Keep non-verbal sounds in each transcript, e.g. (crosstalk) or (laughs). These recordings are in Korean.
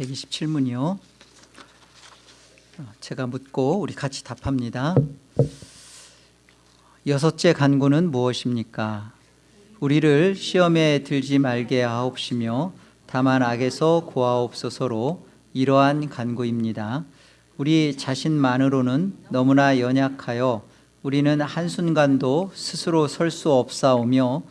127문이요. 제가 묻고 우리 같이 답합니다. 여섯째 간구는 무엇입니까? 우리를 시험에 들지 말게 하옵시며 다만 악에서 구하옵소서로 이러한 간구입니다. 우리 자신만으로는 너무나 연약하여 우리는 한순간도 스스로 설 수 없사오며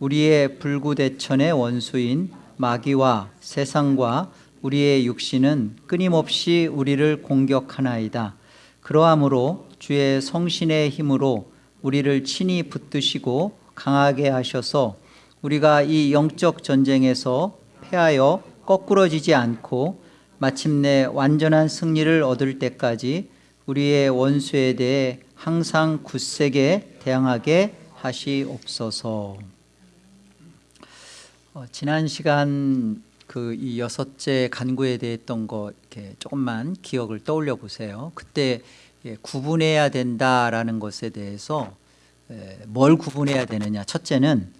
우리의 불구대천의 원수인 마귀와 세상과 우리의 육신은 끊임없이 우리를 공격하나이다. 그러하므로 주의 성신의 힘으로 우리를 친히 붙드시고 강하게 하셔서 우리가 이 영적 전쟁에서 패하여 거꾸러지지 않고 마침내 완전한 승리를 얻을 때까지 우리의 원수에 대해 항상 굳세게 대항하게 하시옵소서. 어, 지난 시간 그 이 여섯째 간구에 대해 했던 거 이렇게 조금만 기억을 떠올려 보세요. 그때 예, 구분해야 된다라는 것에 대해서 에, 뭘 구분해야 되느냐? 첫째는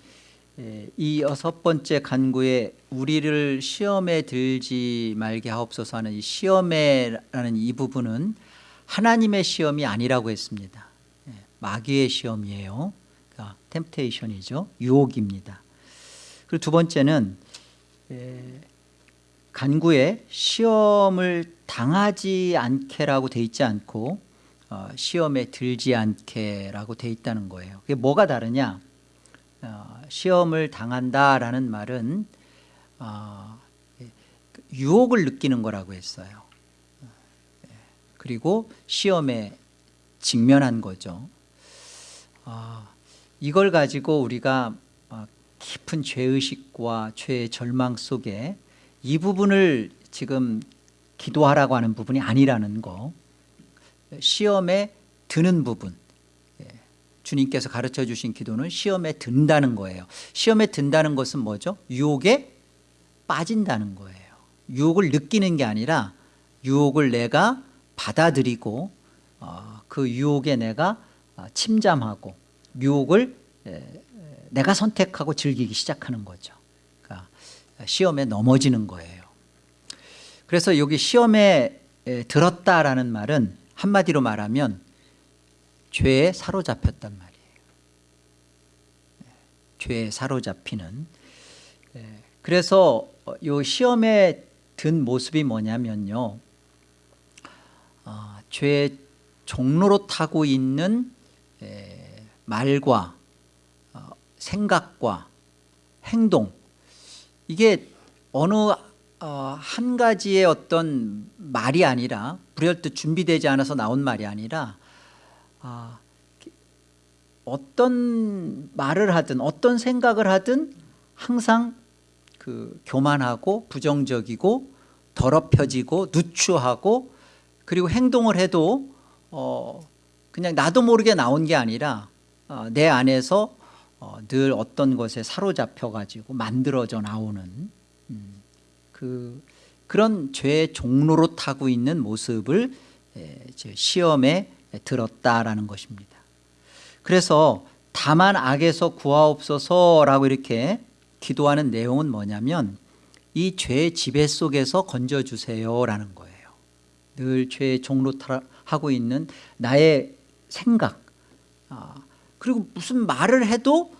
에, 이 여섯 번째 간구에 우리를 시험에 들지 말게 하옵소서 하는 이 시험에라는 이 부분은 하나님의 시험이 아니라고 했습니다. 예, 마귀의 시험이에요. 그러니까 템테이션이죠. 유혹입니다. 그리고 두 번째는 에, 간구에 시험을 당하지 않게라고 돼 있지 않고 어, 시험에 들지 않게라고 돼 있다는 거예요. 그게 뭐가 다르냐? 어, 시험을 당한다라는 말은 어, 유혹을 느끼는 거라고 했어요. 그리고 시험에 직면한 거죠. 아, 이걸 가지고 우리가 깊은 죄의식과 죄의 절망 속에 이 부분을 지금 기도하라고 하는 부분이 아니라는 거 시험에 드는 부분. 예, 주님께서 가르쳐 주신 기도는 시험에 든다는 거예요. 시험에 든다는 것은 뭐죠? 유혹에 빠진다는 거예요. 유혹을 느끼는 게 아니라 유혹을 내가 받아들이고 어, 그 유혹에 내가 어, 침잠하고 유혹을 내가 선택하고 즐기기 시작하는 거죠. 그러니까 시험에 넘어지는 거예요. 그래서 여기 시험에 들었다라는 말은 한마디로 말하면 죄에 사로잡혔단 말이에요. 죄에 사로잡히는. 그래서 이 시험에 든 모습이 뭐냐면요. 어, 죄의 종로로 타고 있는 말과 생각과 행동. 이게 어느 어, 한 가지의 어떤 말이 아니라 불현듯 준비되지 않아서 나온 말이 아니라 아, 어떤 말을 하든 어떤 생각을 하든 항상 그 교만하고 부정적이고 더럽혀지고 누추하고 그리고 행동을 해도 어, 그냥 나도 모르게 나온 게 아니라 어, 내 안에서 어, 늘 어떤 것에 사로잡혀 가지고 만들어져 나오는 음, 그 그런 죄의 종로로 타고 있는 모습을 에, 시험에 들었다라는 것입니다. 그래서 다만 악에서 구하옵소서라고 이렇게 기도하는 내용은 뭐냐면 이 죄의 지배 속에서 건져주세요라는 거예요. 늘 죄의 종로 하고 있는 나의 생각 아, 그리고 무슨 말을 해도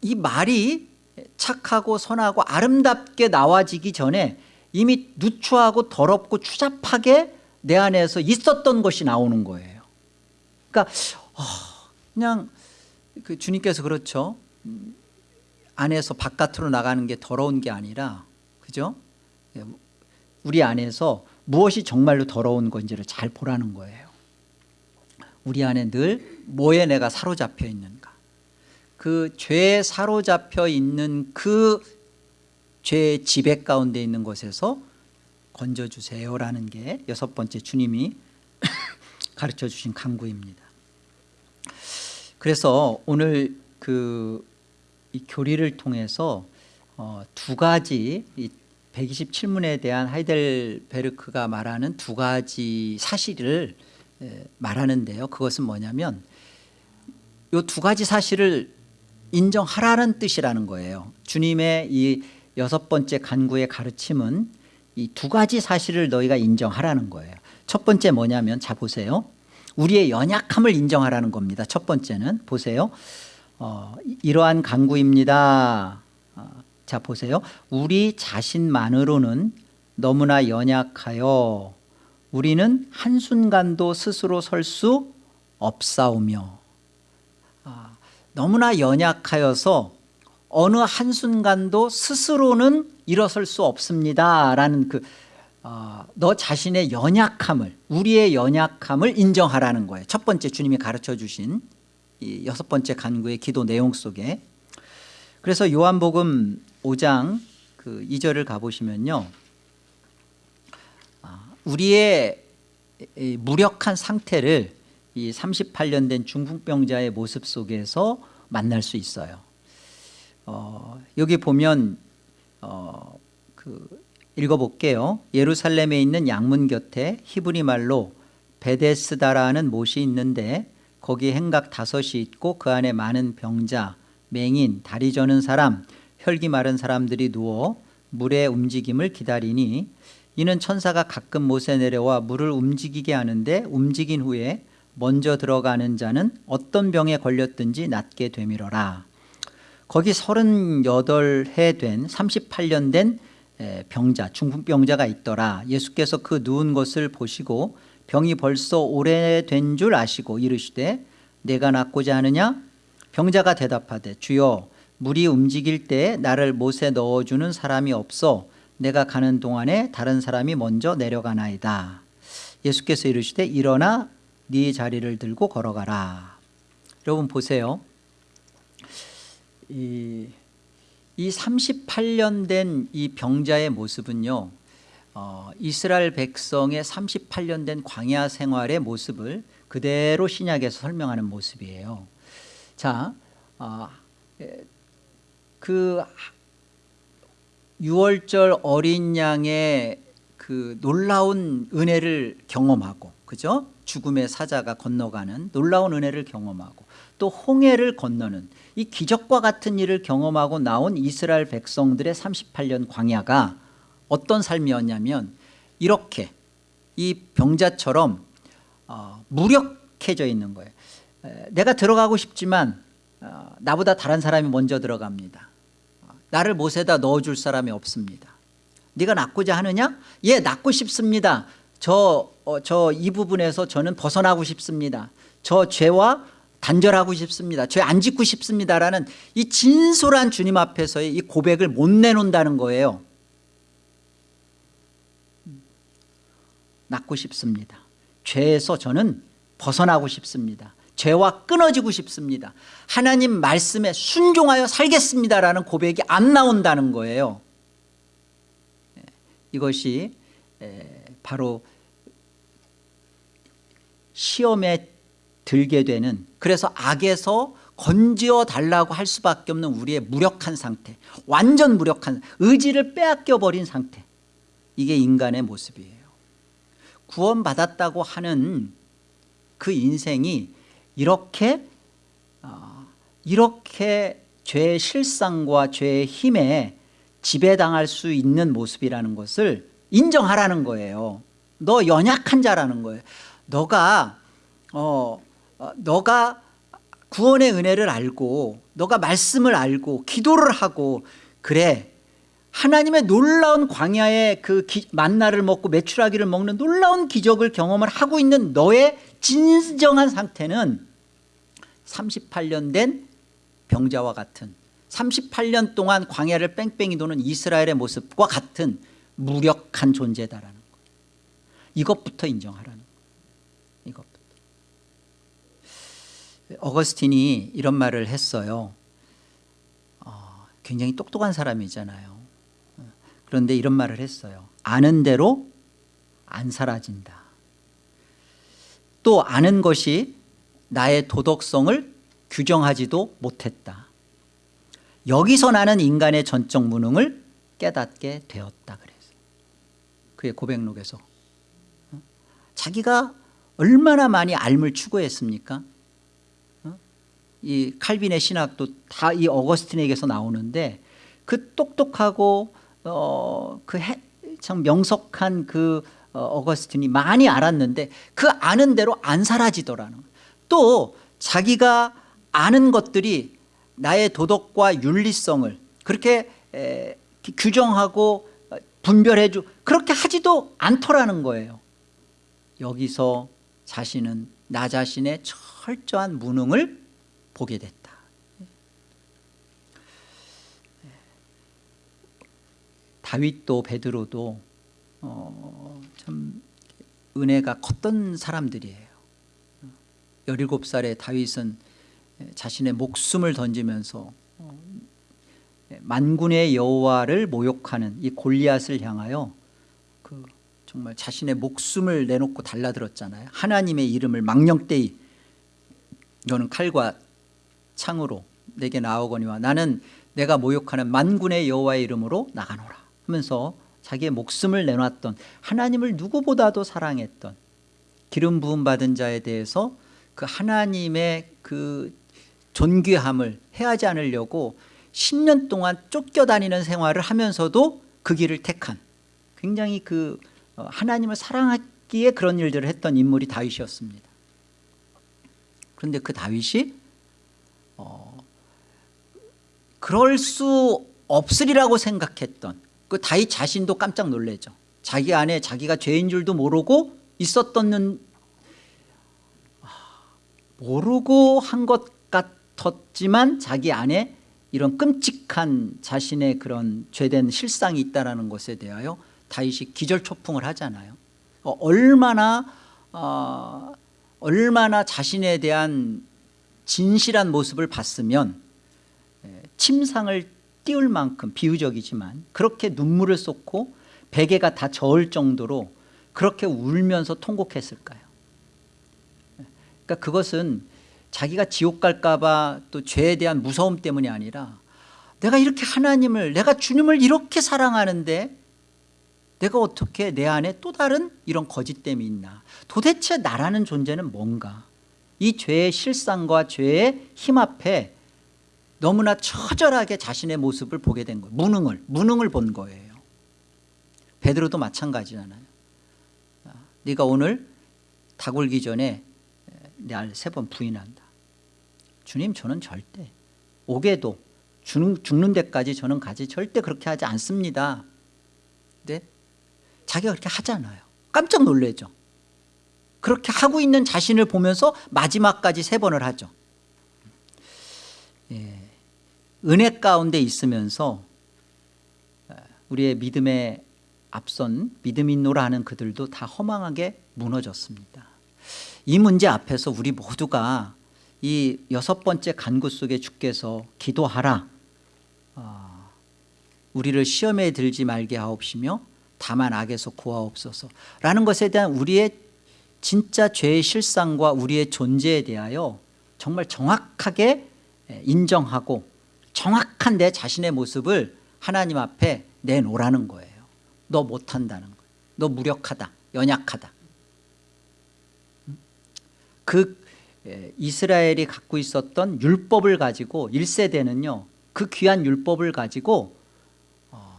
이 말이 착하고 선하고 아름답게 나와지기 전에 이미 누추하고 더럽고 추잡하게 내 안에서 있었던 것이 나오는 거예요. 그러니까 어, 그냥 그 주님께서 그렇죠. 안에서 바깥으로 나가는 게 더러운 게 아니라 그죠? 우리 안에서 무엇이 정말로 더러운 건지를 잘 보라는 거예요. 우리 안에 늘 뭐에 내가 사로잡혀 있는가 그 죄에 사로잡혀 있는 그 죄의 지배 가운데 있는 것에서 건져주세요라는 게 여섯 번째 주님이 (coughs) 가르쳐 주신 강구입니다 그래서 오늘 그이 교리를 통해서 어, 두 가지 이 127문에 대한 하이델베르크가 말하는 두 가지 사실을 말하는데요. 그것은 뭐냐면 이두 가지 사실을 인정하라는 뜻이라는 거예요. 주님의 이 여섯 번째 간구의 가르침은 이 두 가지 사실을 너희가 인정하라는 거예요. 첫 번째 뭐냐면 자 보세요. 우리의 연약함을 인정하라는 겁니다. 첫 번째는. 보세요. 어, 이러한 강구입니다. 어, 자 보세요. 우리 자신만으로는 너무나 연약하여 우리는 한순간도 스스로 설 수 없사오며 아, 너무나 연약하여서 어느 한순간도 스스로는 일어설 수 없습니다 라는 그, 어, 너 자신의 연약함을 우리의 연약함을 인정하라는 거예요. 첫 번째 주님이 가르쳐 주신 이 여섯 번째 간구의 기도 내용 속에. 그래서 요한복음 5장 그 2절을 가보시면요. 아, 우리의 이 무력한 상태를 이 38년 된 중풍병자의 모습 속에서 만날 수 있어요. 어, 여기 보면 어, 그 읽어볼게요. 예루살렘에 있는 양문 곁에 히브리 말로 베데스다라는 못이 있는데 거기 행각 다섯이 있고 그 안에 많은 병자 맹인 다리 저는 사람 혈기 마른 사람들이 누워 물의 움직임을 기다리니 이는 천사가 가끔 못에 내려와 물을 움직이게 하는데 움직인 후에 먼저 들어가는 자는 어떤 병에 걸렸든지 낫게 되밀어라. 거기 38해 된 38년 된 병자 중풍병자가 있더라. 예수께서 그 누운 것을 보시고 병이 벌써 오래된 줄 아시고 이르시되 내가 낫고자 하느냐? 병자가 대답하되 주여 물이 움직일 때 나를 못에 넣어주는 사람이 없어. 내가 가는 동안에 다른 사람이 먼저 내려가나이다. 예수께서 이르시되 일어나 네 자리를 들고 걸어가라. 여러분 보세요. 이, 이 38년 된 이 병자의 모습은요 어, 이스라엘 백성의 38년 된 광야 생활의 모습을 그대로 신약에서 설명하는 모습이에요. 자, 어, 그 6월절 어린 양의 그 놀라운 은혜를 경험하고 그죠? 죽음의 사자가 건너가는 놀라운 은혜를 경험하고 또 홍해를 건너는 이 기적과 같은 일을 경험하고 나온 이스라엘 백성들의 38년 광야가 어떤 삶이었냐면 이렇게 이 병자처럼 어, 무력해져 있는 거예요. 에, 내가 들어가고 싶지만 어, 나보다 다른 사람이 먼저 들어갑니다. 나를 못에다 넣어줄 사람이 없습니다. 네가 낫고자 하느냐? 예 낫고 싶습니다 저이 어, 부분에서 저는 벗어나고 싶습니다. 저 죄와 단절하고 싶습니다. 죄 안 짓고 싶습니다라는 이 진솔한 주님 앞에서의 이 고백을 못 내놓는다는 거예요. 낫고 싶습니다. 죄에서 저는 벗어나고 싶습니다. 죄와 끊어지고 싶습니다. 하나님 말씀에 순종하여 살겠습니다라는 고백이 안 나온다는 거예요. 예, 이것이 바로 시험에 들게 되는 그래서 악에서 건지어 달라고 할 수밖에 없는 우리의 무력한 상태 완전 무력한 의지를 빼앗겨 버린 상태. 이게 인간의 모습이에요. 구원받았다고 하는 그 인생이 이렇게 어, 이렇게 죄의 실상과 죄의 힘에 지배당할 수 있는 모습이라는 것을 인정하라는 거예요. 너 연약한 자라는 거예요 너가 어, 어, 너가 구원의 은혜를 알고 너가 말씀을 알고 기도를 하고 그래. 하나님의 놀라운 광야의 그 기, 만나를 먹고 메추라기를 먹는 놀라운 기적을 경험을 하고 있는 너의 진정한 상태는 38년 된 병자와 같은 38년 동안 광야를 뺑뺑이 도는 이스라엘의 모습과 같은 무력한 존재다라는 거예요 이것부터 인정하라는 거예요 이것부터 어거스틴이 이런 말을 했어요. 어, 굉장히 똑똑한 사람이잖아요. 그런데 이런 말을 했어요. 아는 대로 안 사라진다. 또 아는 것이 나의 도덕성을 규정하지도 못했다. 여기서 나는 인간의 전적 무능을 깨닫게 되었다 그래서. 그의 고백록에서. 어? 자기가 얼마나 많이 알을 추구했습니까? 어? 이 칼빈의 신학도 다 이 어거스틴에게서 나오는데 그 똑똑하고 어, 그 해, 참 명석한 그 어, 어거스틴이 많이 알았는데 그 아는 대로 안 사라지더라는. 또 자기가 아는 것들이 나의 도덕과 윤리성을 그렇게 에, 규정하고 어, 분별해주 그렇게 하지도 않더라는 거예요. 여기서 자신은 나 자신의 철저한 무능을 보게 됐다. 다윗도 베드로도 어, 참 은혜가 컸던 사람들이에요. 17살의 다윗은 자신의 목숨을 던지면서 어, 만군의 여호와를 모욕하는 이 골리앗을 향하여 그 정말 자신의 목숨을 내놓고 달라들었잖아요. 하나님의 이름을 망령되이 너는 칼과 창으로 내게 나오거니와 나는 내가 모욕하는 만군의 여호와의 이름으로 나가노라 하면서 자기의 목숨을 내놨던 하나님을 누구보다도 사랑했던 기름 부음 받은 자에 대해서 그 하나님의 그 존귀함을 해하지 않으려고 10년 동안 쫓겨다니는 생활을 하면서도 그 길을 택한 굉장히 그 어, 하나님을 사랑하기에 그런 일들을 했던 인물이 다윗이었습니다. 그런데 그 다윗이 어, 그럴 수 없으리라고 생각했던 그 다윗 자신도 깜짝 놀래죠. 자기 안에 자기가 죄인 줄도 모르고 있었던 아, 모르고 한 것 같았지만 자기 안에 이런 끔찍한 자신의 그런 죄된 실상이 있다는 것에 대하여 다윗이 기절초풍을 하잖아요. 어, 얼마나 어, 얼마나 자신에 대한 진실한 모습을 봤으면 예, 침상을 띄울 만큼 비유적이지만 그렇게 눈물을 쏟고 베개가 다 저을 정도로 그렇게 울면서 통곡했을까요? 그러니까 그것은 자기가 지옥 갈까 봐 또 죄에 대한 무서움 때문이 아니라 내가 이렇게 하나님을 내가 주님을 이렇게 사랑하는데 내가 어떻게 내 안에 또 다른 이런 거짓됨이 있나? 도대체 나라는 존재는 뭔가 이 죄의 실상과 죄의 힘 앞에 너무나 처절하게 자신의 모습을 보게 된 거예요. 무능을 무능을 본 거예요. 베드로도 마찬가지잖아요. 아, 네가 오늘 닭 울기 전에 날 세 번 부인한다. 주님 저는 절대 오게도 죽는, 죽는 데까지 저는 가지 절대 그렇게 하지 않습니다. 네? 자기가 그렇게 하잖아요. 깜짝 놀래죠 그렇게 하고 있는 자신을 보면서 마지막까지 세 번을 하죠. 예. 은혜 가운데 있으면서 우리의 믿음에 앞선 믿음인노라 하는 그들도 다 허망하게 무너졌습니다. 이 문제 앞에서 우리 모두가 이 여섯 번째 간구 속에 주께서 기도하라. 어, 우리를 시험에 들지 말게 하옵시며 다만 악에서 구하옵소서. 라는 것에 대한 우리의 진짜 죄의 실상과 우리의 존재에 대하여 정말 정확하게 인정하고 정확한 내 자신의 모습을 하나님 앞에 내놓으라는 거예요. 너 못한다는 거예요 너 무력하다. 연약하다. 그 이스라엘이 갖고 있었던 율법을 가지고 1세대는요 그 귀한 율법을 가지고 어,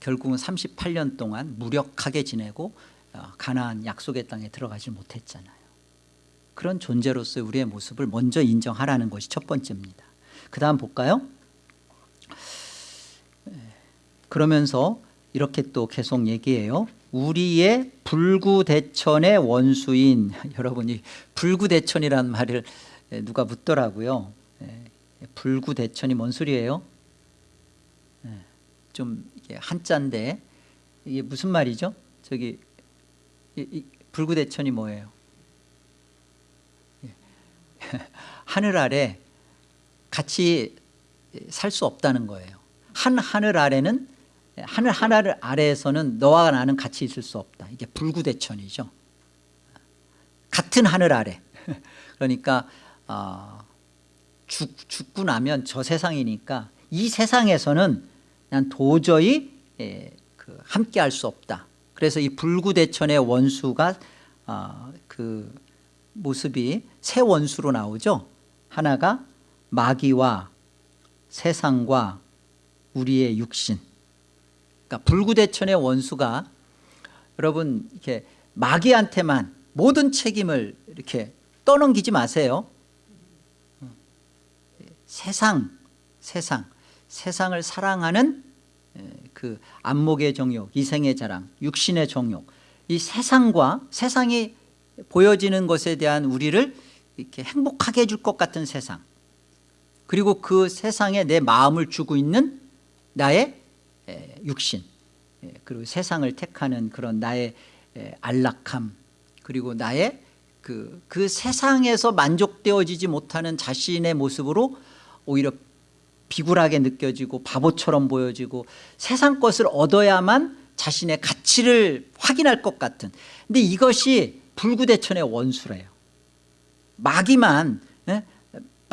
결국은 38년 동안 무력하게 지내고 어, 가나안 약속의 땅에 들어가지 못했잖아요. 그런 존재로서 우리의 모습을 먼저 인정하라는 것이 첫 번째입니다. 그 다음 볼까요? 그러면서 이렇게 또 계속 얘기해요. 우리의 불구대천의 원수인 (laughs) 여러분이 불구대천이라는 말을 누가 묻더라고요. 불구대천이 뭔 소리예요? 좀 한자인데 이게 무슨 말이죠? 저기 불구대천이 뭐예요? (laughs) 하늘 아래 같이 살 수 없다는 거예요. 한 하늘 아래는 하늘 하늘 아래에서는 너와 나는 같이 있을 수 없다. 이게 불구대천이죠. 같은 하늘 아래. (laughs) 그러니까 어, 죽, 죽고 나면 저 세상이니까 이 세상에서는 난 도저히 예, 그 함께 할 수 없다 그래서 이 불구대천의 원수가 어, 그 모습이 새 원수로 나오죠 하나가 마귀와 세상과 우리의 육신 그러니까 불구대천의 원수가 여러분 이렇게 마귀한테만 모든 책임을 이렇게 떠넘기지 마세요. 세상, 세상, 세상을 사랑하는 그 안목의 정욕, 이생의 자랑, 육신의 정욕, 이 세상과 세상이 보여지는 것에 대한 우리를 이렇게 행복하게 해줄 것 같은 세상, 그리고 그 세상에 내 마음을 주고 있는 나의 육신, 그리고 세상을 택하는 그런 나의 안락함, 그리고 나의 그, 그 세상에서 만족되어지지 못하는 자신의 모습으로 오히려 비굴하게 느껴지고 바보처럼 보여지고 세상 것을 얻어야만 자신의 가치를 확인할 것 같은. 근데 이것이 불구대천의 원수래요. 마귀만 예?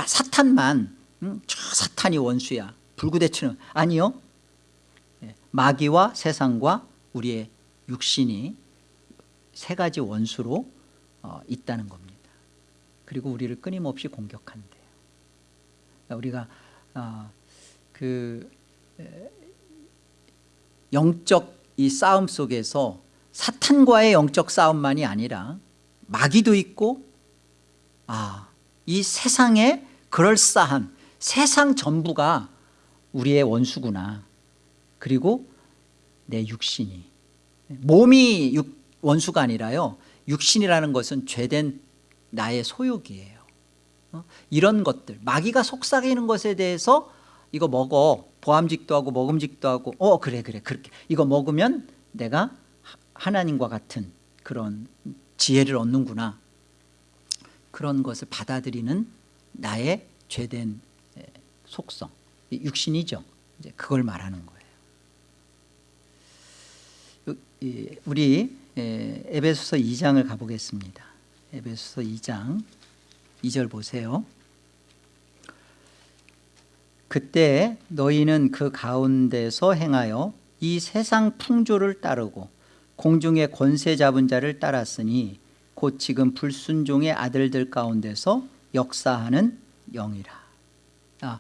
사탄만 음? 저 사탄이 원수야. 불구대천은 아니요. 예, 마귀와 세상과 우리의 육신이 세 가지 원수로 어, 있다는 겁니다. 그리고 우리를 끊임없이 공격한대요. 우리가 어, 그 영적 이 싸움 속에서 사탄과의 영적 싸움만이 아니라 마귀도 있고 아, 이 세상에 그럴싸한 세상 전부가 우리의 원수구나. 그리고 내 육신이. 몸이 육, 원수가 아니라요. 육신이라는 것은 죄된 나의 소욕이에요. 어? 이런 것들 마귀가 속삭이는 것에 대해서 이거 먹어. 보암직도 하고 먹음직도 하고. 어 그래 그래 그렇게. 이거 먹으면 내가 하나님과 같은 그런 지혜를 얻는구나. 그런 것을 받아들이는 나의 죄된 속성. 육신이죠. 이제 그걸 말하는 거예요. 우리 에베소서 2장을 가보겠습니다. 에베소서 2장 2절 보세요. 그때 너희는 그 가운데서 행하여 이 세상 풍조를 따르고 공중의 권세 잡은 자를 따랐으니 곧 지금 불순종의 아들들 가운데서 역사하는 영이라. 아,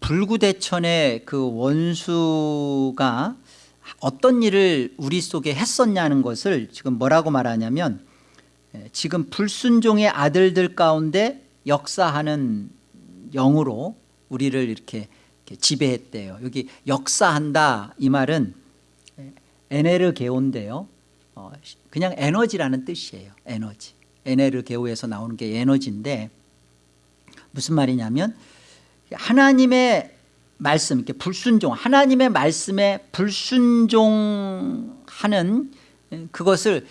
불구대천의 그 원수가 어떤 일을 우리 속에 했었냐는 것을 지금 뭐라고 말하냐면 지금 불순종의 아들들 가운데 역사하는 영으로 우리를 이렇게, 지배했대요. 여기 역사한다 이 말은 에네르게오인데요. 어, 그냥 에너지라는 뜻이에요. 에너지. 에네르게오에서 나오는 게 에너지인데 무슨 말이냐면 하나님의 말씀 이렇게 불순종 하나님의 말씀에 불순종하는 그것을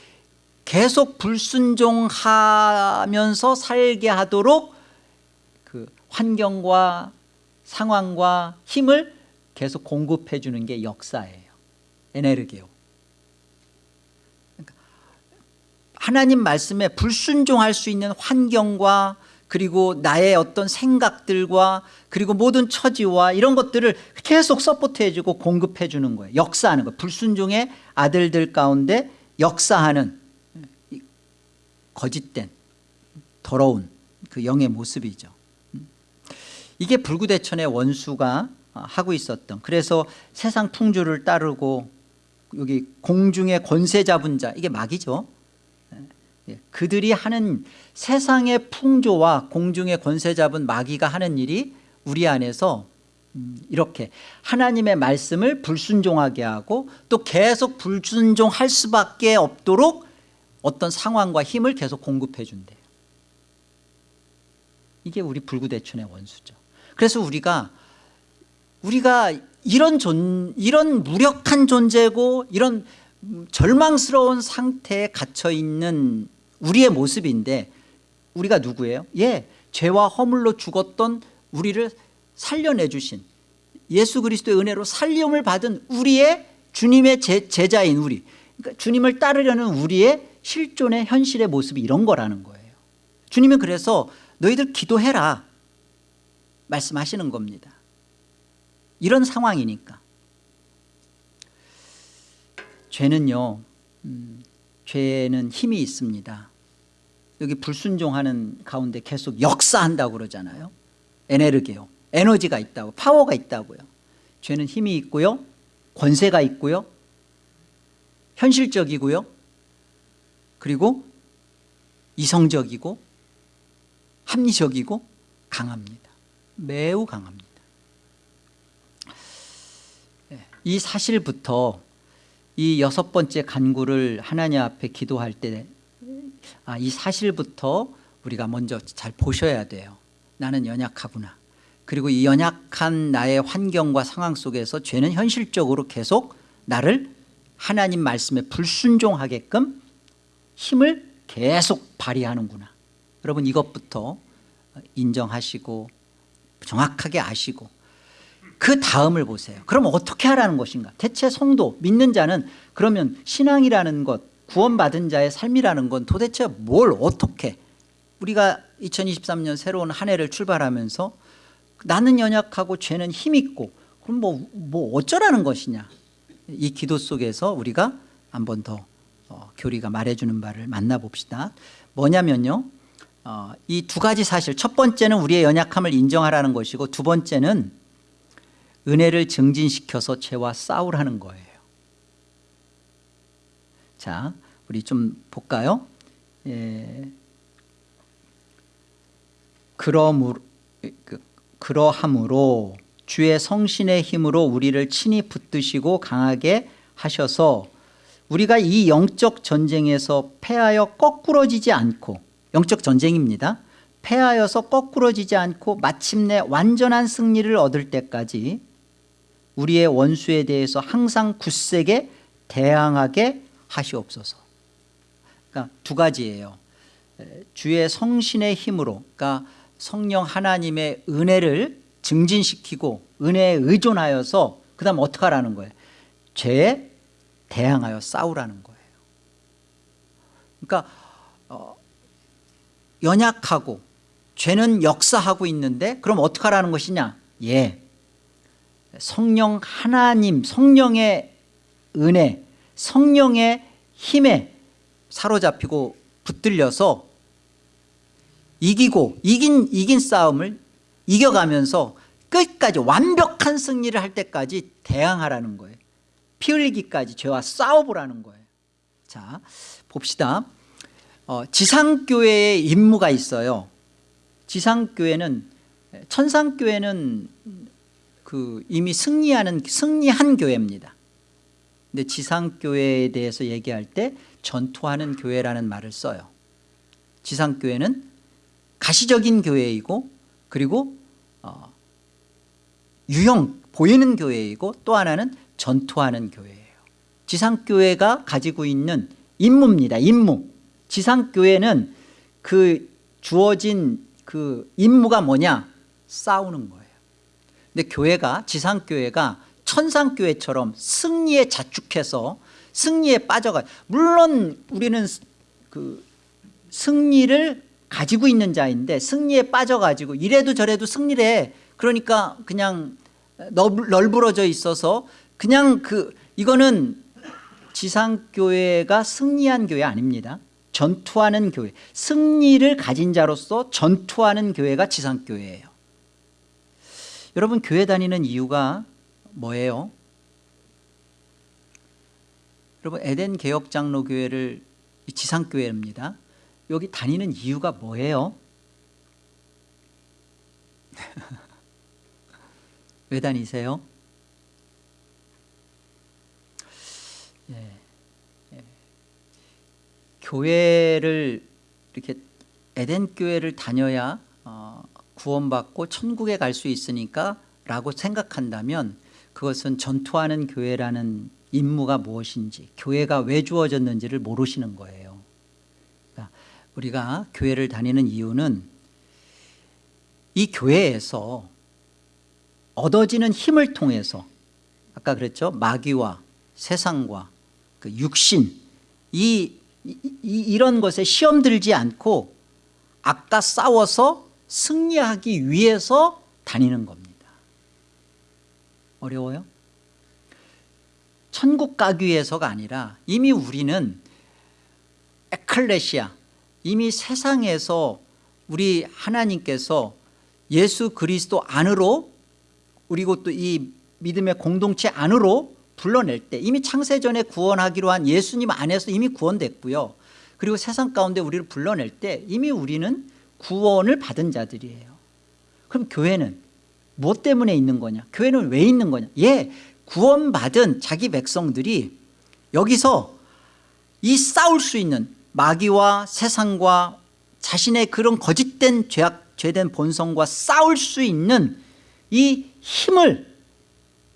계속 불순종하면서 살게 하도록 그 환경과 상황과 힘을 계속 공급해 주는 게 역사예요. 에네르기오. 그러니까 하나님 말씀에 불순종할 수 있는 환경과 그리고 나의 어떤 생각들과 그리고 모든 처지와 이런 것들을 계속 서포트해 주고 공급해 주는 거예요. 역사하는 거예요 불순종의 아들들 가운데 역사하는 거짓된 더러운 그 영의 모습이죠. 이게 불구대천의 원수가 하고 있었던 그래서 세상 풍조를 따르고 여기 공중의 권세 잡은 자 이게 마귀죠. 예, 그들이 하는 세상의 풍조와 공중의 권세 잡은 마귀가 하는 일이 우리 안에서 음, 이렇게 하나님의 말씀을 불순종하게 하고 또 계속 불순종할 수밖에 없도록 어떤 상황과 힘을 계속 공급해 준대요. 이게 우리 불구대천의 원수죠. 그래서 우리가 우리가 이런 존 이런 무력한 존재고 이런 절망스러운 상태에 갇혀 있는 우리의 모습인데 우리가 누구예요? 예, 죄와 허물로 죽었던 우리를 살려내 주신 예수 그리스도의 은혜로 살림을 받은 우리의 주님의 제, 제자인 우리. 그러니까 주님을 따르려는 우리의 실존의 현실의 모습이 이런 거라는 거예요. 주님은 그래서 너희들 기도해라 말씀하시는 겁니다. 이런 상황이니까. 죄는요 음, 죄는 힘이 있습니다. 여기 불순종하는 가운데 계속 역사한다고 그러잖아요. 에네르게요 에너지가 있다고 파워가 있다고요. 죄는 힘이 있고요 권세가 있고요 현실적이고요 그리고 이성적이고 합리적이고 강합니다. 매우 강합니다. 예, 이 사실부터 이 여섯 번째 간구를 하나님 앞에 기도할 때 아, 이 사실부터 우리가 먼저 잘 보셔야 돼요. 나는 연약하구나. 그리고 이 연약한 나의 환경과 상황 속에서 죄는 현실적으로 계속 나를 하나님 말씀에 불순종하게끔 힘을 계속 발휘하는구나. 여러분 이것부터 인정하시고 정확하게 아시고 그 다음을 보세요. 그럼 어떻게 하라는 것인가? 대체 성도 믿는 자는 그러면 신앙이라는 것 구원받은 자의 삶이라는 건 도대체 뭘 어떻게? 우리가 2023년 새로운 한 해를 출발하면서 나는 연약하고 죄는 힘있고 그럼 뭐, 뭐 어쩌라는 것이냐? 이 기도 속에서 우리가 한 번 더 어, 교리가 말해주는 바를 만나봅시다. 뭐냐면요 어, 이 두 가지 사실. 첫 번째는 우리의 연약함을 인정하라는 것이고 두 번째는 은혜를 증진시켜서 죄와 싸우라는 거예요. 자 우리 좀 볼까요? 예. 그러므로, 그, 그러함으로 주의 성신의 힘으로 우리를 친히 붙드시고 강하게 하셔서 우리가 이 영적 전쟁에서 패하여 거꾸러지지 않고 영적 전쟁입니다. 패하여서 거꾸러지지 않고 마침내 완전한 승리를 얻을 때까지 우리의 원수에 대해서 항상 굳세게 대항하게 하시옵소서. 그러니까 두 가지예요. 주의 성신의 힘으로 그러니까 성령 하나님의 은혜를 증진시키고 은혜에 의존하여서 그 다음 어떻게 하라는 거예요? 죄에 대항하여 싸우라는 거예요. 그러니까 어, 연약하고 죄는 역사하고 있는데 그럼 어떻게 하라는 것이냐? 예. 성령 하나님 성령의 은혜 성령의 힘에 사로잡히고 붙들려서 이기고 이긴 이긴 싸움을 이겨가면서 끝까지 완벽한 승리를 할 때까지 대항하라는 거예요 피 흘리기까지 죄와 싸워보라는 거예요. 자 봅시다. 어, 지상교회의 임무가 있어요. 지상교회는 천상교회는 그 이미 승리하는 승리한 교회입니다. 근데 지상교회에 대해서 얘기할 때 전투하는 교회라는 말을 써요. 지상교회는 가시적인 교회이고 그리고 어, 유형 보이는 교회이고 또 하나는 전투하는 교회예요. 지상교회가 가지고 있는 임무입니다. 임무. 지상교회는 그 주어진 그 임무가 뭐냐? 싸우는 거예요. 근데 교회가 지상교회가 천상교회처럼 승리에 자축해서 승리에 빠져가 물론 우리는 그 승리를 가지고 있는 자인데 승리에 빠져가지고 이래도 저래도 승리를 해. 그러니까 그냥 널브러져 있어서 그냥 그 이거는 지상교회가 승리한 교회 아닙니다 전투하는 교회 승리를 가진 자로서 전투하는 교회가 지상교회예요 여러분 교회 다니는 이유가 뭐예요? 여러분 에덴 개혁장로교회를 지상교회입니다 여기 다니는 이유가 뭐예요? (laughs) 왜 다니세요? 예, 예. 교회를 이렇게 에덴 교회를 다녀야 어, 구원받고 천국에 갈 수 있으니까 라고 생각한다면 그것은 전투하는 교회라는 임무가 무엇인지 교회가 왜 주어졌는지를 모르시는 거예요 그러니까 우리가 교회를 다니는 이유는 이 교회에서 얻어지는 힘을 통해서 아까 그랬죠 마귀와 세상과 그 육신 이, 이, 이 런 것에 시험 들지 않고 아까 싸워서 승리하기 위해서 다니는 겁니다 어려워요? 천국 가기 위해서가 아니라 이미 우리는 에클레시아 이미 세상에서 우리 하나님께서 예수 그리스도 안으로 그리고 또 이 믿음의 공동체 안으로 불러낼 때 이미 창세전에 구원하기로 한 예수님 안에서 이미 구원됐고요. 그리고 세상 가운데 우리를 불러낼 때 이미 우리는 구원을 받은 자들이에요. 그럼 교회는 무엇 때문에 있는 거냐? 교회는 왜 있는 거냐? 예 구원받은 자기 백성들이 여기서 이 싸울 수 있는 마귀와 세상과 자신의 그런 거짓된 죄악, 죄된 본성과 싸울 수 있는 이 힘을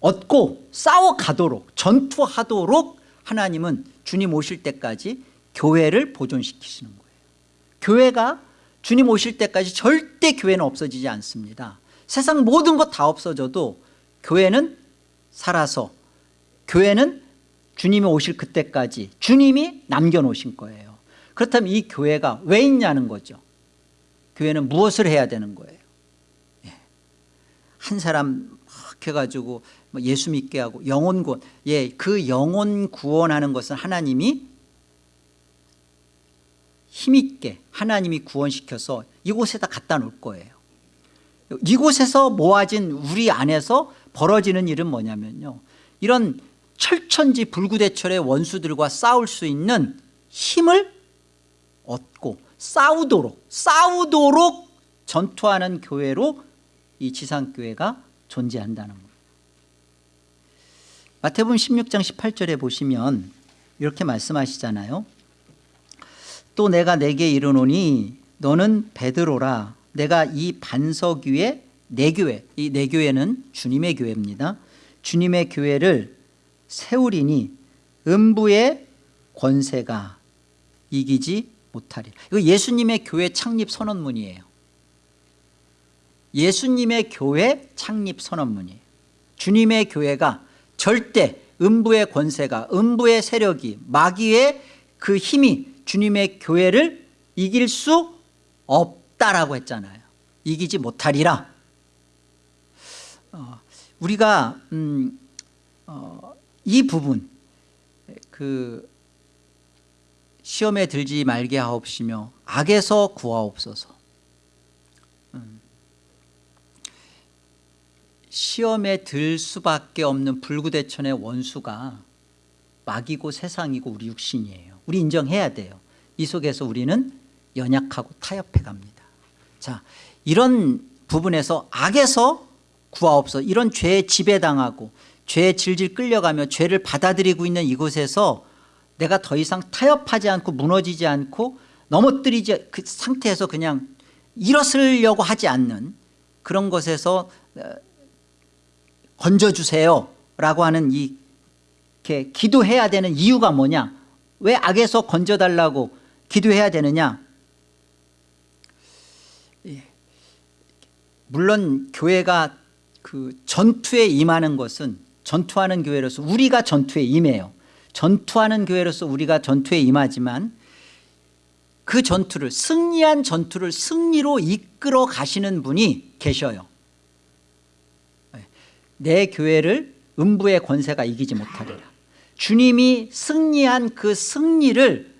얻고 싸워가도록 전투하도록 하나님은 주님 오실 때까지 교회를 보존시키시는 거예요. 교회가 주님 오실 때까지 절대 교회는 없어지지 않습니다. 세상 모든 것 다 없어져도 교회는 살아서 교회는 주님이 오실 그때까지 주님이 남겨놓으신 거예요. 그렇다면 이 교회가 왜 있냐는 거죠. 교회는 무엇을 해야 되는 거예요? 예. 한 사람 막 해가지고 뭐 예수 믿게 하고 영혼 구원 예, 그 영혼 구원하는 것은 하나님이 힘있게 하나님이 구원시켜서 이곳에다 갖다 놓을 거예요. 이곳에서 모아진 우리 안에서 벌어지는 일은 뭐냐면요. 이런 철천지 불구대철의 원수들과 싸울 수 있는 힘을 얻고 싸우도록 싸우도록 전투하는 교회로 이 지상교회가 존재한다는 마태복음 16장 18절에 보시면 이렇게 말씀하시잖아요. 또 내가 내게 이르노니 너는 베드로라. 내가 이 반석 위에 내 교회 이 내 교회는 주님의 교회입니다. 주님의 교회를 세우리니 음부의 권세가 이기지 못하리라. 이거 예수님의 교회 창립 선언문이에요 예수님의 교회 창립 선언문이에요 주님의 교회가 절대 음부의 권세가 음부의 세력이 마귀의 그 힘이 주님의 교회를 이길 수 없다라고 했잖아요. 이기지 못하리라. 어, 우리가 음, 어, 이 부분 그 시험에 들지 말게 하옵시며 악에서 구하옵소서 시험에 들 수밖에 없는 불구대천의 원수가 마귀고 세상이고 우리 육신이에요. 우리 인정해야 돼요. 이 속에서 우리는 연약하고 타협해 갑니다. 자 이런 부분에서 악에서 구하옵소서 이런 죄에 지배당하고 죄에 질질 끌려가며 죄를 받아들이고 있는 이곳에서 내가 더 이상 타협하지 않고 무너지지 않고 넘어뜨리지 그 상태에서 그냥 일어서려고 하지 않는 그런 것에서 어, 건져주세요 라고 하는 이 이렇게 기도해야 되는 이유가 뭐냐? 왜 악에서 건져달라고 기도해야 되느냐? 예. 물론 교회가 그 전투에 임하는 것은 전투하는 교회로서 우리가 전투에 임해요. 전투하는 교회로서 우리가 전투에 임하지만 그 전투를 승리한 전투를 승리로 이끌어 가시는 분이 계셔요 내 교회를 음부의 권세가 이기지 못하리라. 주님이 승리한 그 승리를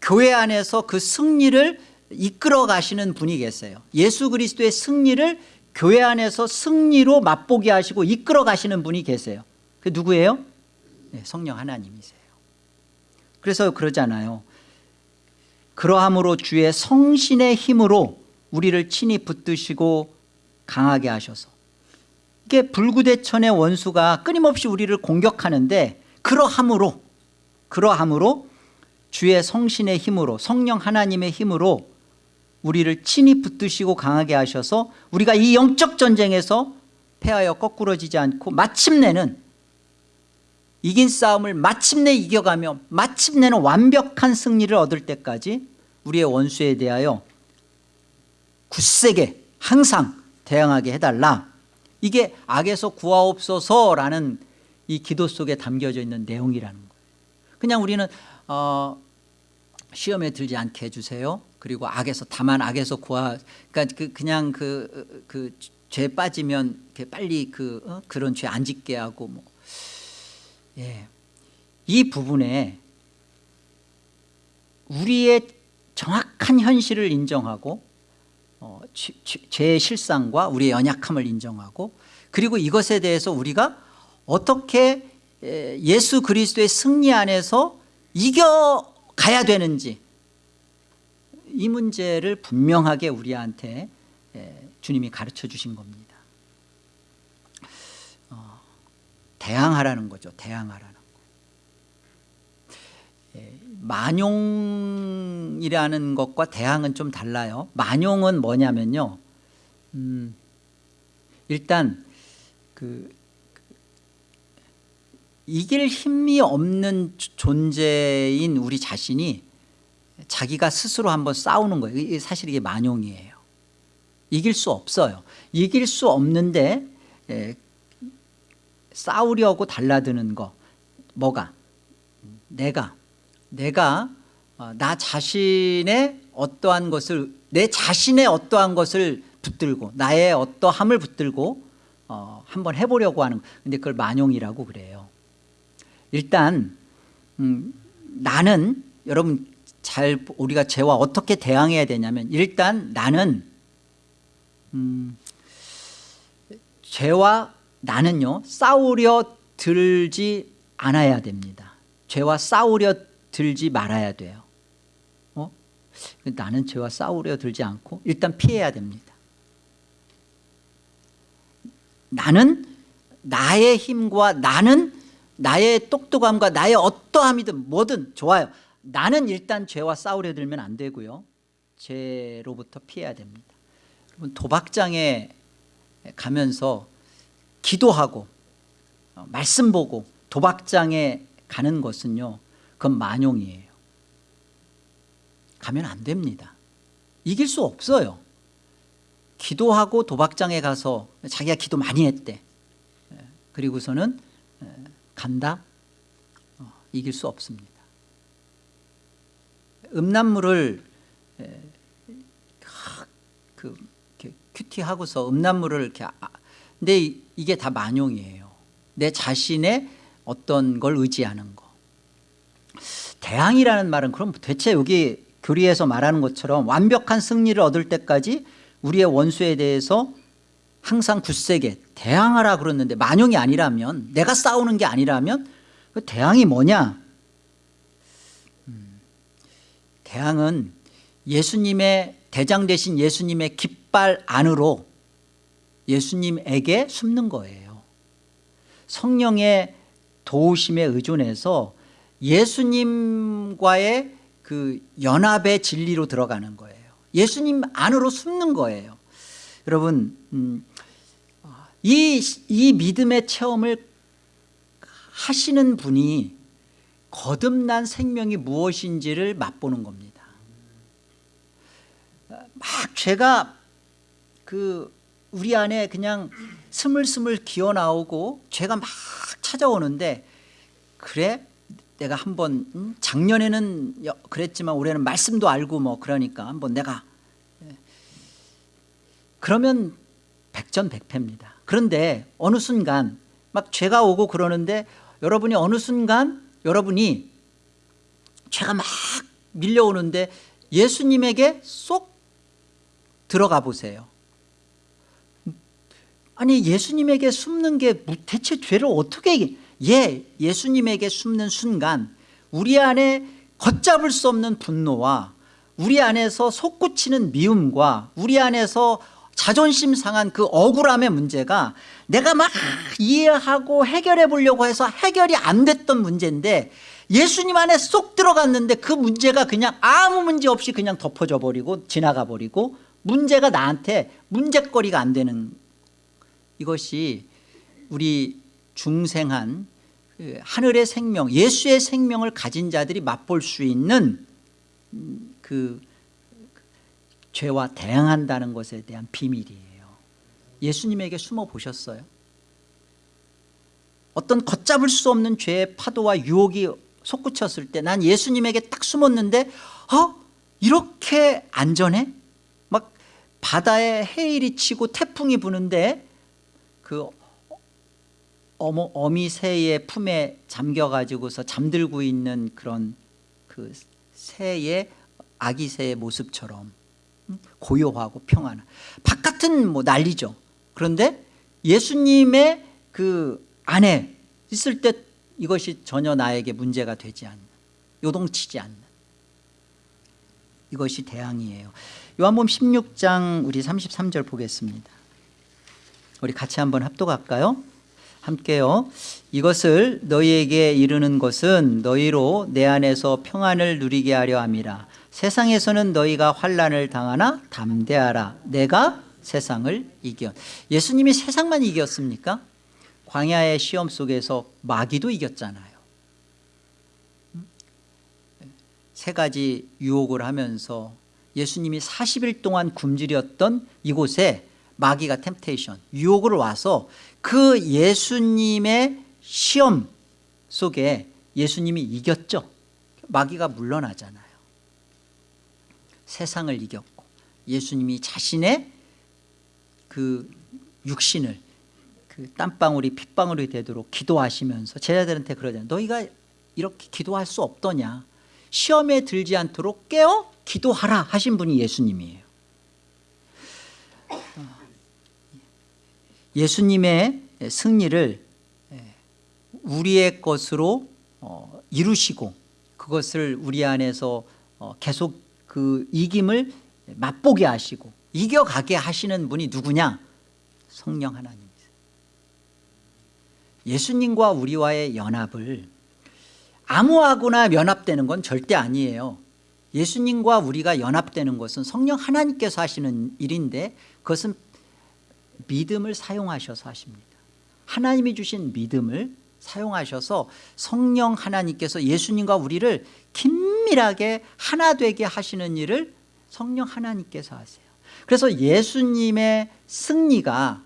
교회 안에서 그 승리를 이끌어 가시는 분이 계세요. 예수 그리스도의 승리를 교회 안에서 승리로 맛보게 하시고 이끌어 가시는 분이 계세요. 그 누구예요? 네, 성령 하나님이세요. 그래서 그러잖아요. 그러함으로 주의 성신의 힘으로 우리를 친히 붙드시고 강하게 하셔서. 이게 불구대천의 원수가 끊임없이 우리를 공격하는데 그러함으로 그러함으로 주의 성신의 힘으로 성령 하나님의 힘으로 우리를 친히 붙드시고 강하게 하셔서 우리가 이 영적 전쟁에서 패하여 거꾸러지지 않고 마침내는 이긴 싸움을 마침내 이겨가며 마침내는 완벽한 승리를 얻을 때까지 우리의 원수에 대하여 굳세게 항상 대항하게 해달라 이게 악에서 구하옵소서라는 이 기도 속에 담겨져 있는 내용이라는 거예요 그냥 우리는 어, 시험에 들지 않게 해주세요 그리고 악에서 다만 악에서 구하 그러니까 그 그냥 그 그 죄 빠지면 빨리 그 어? 그런 죄 안 짓게 하고 뭐 예. 이 부분에 우리의 정확한 현실을 인정하고 어, 죄의 실상과 우리의 연약함을 인정하고 그리고 이것에 대해서 우리가 어떻게 에, 예수 그리스도의 승리 안에서 이겨가야 되는지 이 문제를 분명하게 우리한테 에, 주님이 가르쳐 주신 겁니다. 어, 대항하라는 거죠. 예, 만용이라는 것과 대항은 좀 달라요. 만용은 뭐냐면요. 음, 일단 그 이길 힘이 없는 존재인 우리 자신이 자기가 스스로 한번 싸우는 거예요. 사실 이게 만용이에요. 이길 수 없어요. 이길 수 없는데 에, 싸우려고 달라드는 거. 뭐가? 내가 내가 어, 나 자신의 어떠한 것을 내 자신의 어떠한 것을 붙들고 나의 어떠함을 붙들고 어, 한번 해보려고 하는 근데 그걸 만용이라고 그래요. 일단 음, 나는 여러분 잘 우리가 죄와 어떻게 대항해야 되냐면 일단 나는 음, 죄와 나는요 싸우려 들지 않아야 됩니다. 죄와 싸우려 들지 말아야 돼요. 어? 나는 죄와 싸우려 들지 않고 일단 피해야 됩니다. 나는 나의 힘과 나는 나의 똑똑함과 나의 어떠함이든 뭐든 좋아요. 나는 일단 죄와 싸우려 들면 안 되고요. 죄로부터 피해야 됩니다. 도박장에 가면서 기도하고 어, 말씀 보고 도박장에 가는 것은요 그건 만용이에요. 가면 안 됩니다. 이길 수 없어요. 기도하고 도박장에 가서 자기가 기도 많이 했대. 예, 그리고서는 예, 간다? 어, 이길 수 없습니다. 음란물을 에, 그 큐티하고서 음란물을 이렇게 아, 근데 이- 이게 다 만용이에요. 내 자신의 어떤 걸 의지하는 거 대항이라는 말은 그럼 대체 여기 교리에서 말하는 것처럼 완벽한 승리를 얻을 때까지 우리의 원수에 대해서 항상 굳세게 대항하라 그랬는데 만용이 아니라면 내가 싸우는 게 아니라면 그 대항이 뭐냐? 음, 대항은 예수님의 대장 되신 예수님의 깃발 안으로 예수님에게 숨는 거예요. 성령의 도우심에 의존해서 예수님과의 그 연합의 진리로 들어가는 거예요. 예수님 안으로 숨는 거예요. 여러분 음, 이, 이 믿음의 체험을 하시는 분이 거듭난 생명이 무엇인지를 맛보는 겁니다. 막 죄가 그 우리 안에 그냥 스물스물 기어나오고 죄가 막 찾아오는데 그래 내가 한번 음, 작년에는 여- 그랬지만 올해는 말씀도 알고 뭐 그러니까 한번 내가 예. 그러면 백전백패입니다. 그런데 어느 순간 막 죄가 오고 그러는데 여러분이 어느 순간 여러분이 죄가 막 밀려오는데 예수님에게 쏙 들어가 보세요. 아니 예수님에게 숨는 게 무- 대체 죄를 어떻게 예 예수님에게 숨는 순간 우리 안에 걷잡을 수 없는 분노와 우리 안에서 솟구치는 미움과 우리 안에서 자존심 상한 그 억울함의 문제가 내가 막 이해하고 해결해 보려고 해서 해결이 안 됐던 문제인데 예수님 안에 쏙 들어갔는데 그 문제가 그냥 아무 문제 없이 그냥 덮어져 버리고 지나가 버리고 문제가 나한테 문제거리가 안 되는 이것이 우리 중생한 그 하늘의 생명 예수의 생명을 가진 자들이 맛볼 수 있는 음, 그 죄와 대항한다는 것에 대한 비밀이에요 예수님에게 숨어 보셨어요? 어떤 걷잡을 수 없는 죄의 파도와 유혹이 솟구쳤을 때 난 예수님에게 딱 숨었는데 어? 이렇게 안전해? 막 바다에 해일이 치고 태풍이 부는데 그 어머, 어미 새의 품에 잠겨가지고서 잠들고 있는 그런 그 새의 아기 새의 모습처럼 음, 고요하고 평안한 바깥은 뭐 난리죠. 그런데 예수님의 그 안에 있을 때 이것이 전혀 나에게 문제가 되지 않는 요동치지 않는 이것이 대항이에요. 요한복음 16장 우리 33절 보겠습니다. 우리 같이 한번 합독할까요? 함께요. 이것을 너희에게 이르는 것은 너희로 내 안에서 평안을 누리게 하려 함이라. 세상에서는 너희가 환란을 당하나 담대하라. 내가 세상을 이겨. 예수님이 세상만 이겼습니까? 광야의 시험 속에서 마귀도 이겼잖아요. 세 가지 유혹을 하면서 예수님이 40일 동안 굶주렸던 이곳에 마귀가 템테이션 유혹을 와서 그 예수님의 시험 속에 예수님이 이겼죠. 마귀가 물러나잖아요. 세상을 이겼고 예수님이 자신의 그 육신을 그 땀방울이 핏방울이 되도록 기도하시면서 제자들한테 그러잖아요 너희가 이렇게 기도할 수 없더냐? 시험에 들지 않도록 깨어 기도하라. 하신 분이 예수님이에요 예수님의 승리를 우리의 것으로 어, 이루시고 그것을 우리 안에서 어, 계속 그 이김을 맛보게 하시고 이겨가게 하시는 분이 누구냐? 성령 하나님이세요. 예수님과 우리와의 연합을 아무하고나 연합되는 건 절대 아니에요. 예수님과 우리가 연합되는 것은 성령 하나님께서 하시는 일인데 그것은 믿음을 사용하셔서 하십니다. 하나님이 주신 믿음을 사용하셔서 성령 하나님께서 예수님과 우리를 긴밀하게 하나 되게 하시는 일을 성령 하나님께서 하세요. 그래서 예수님의 승리가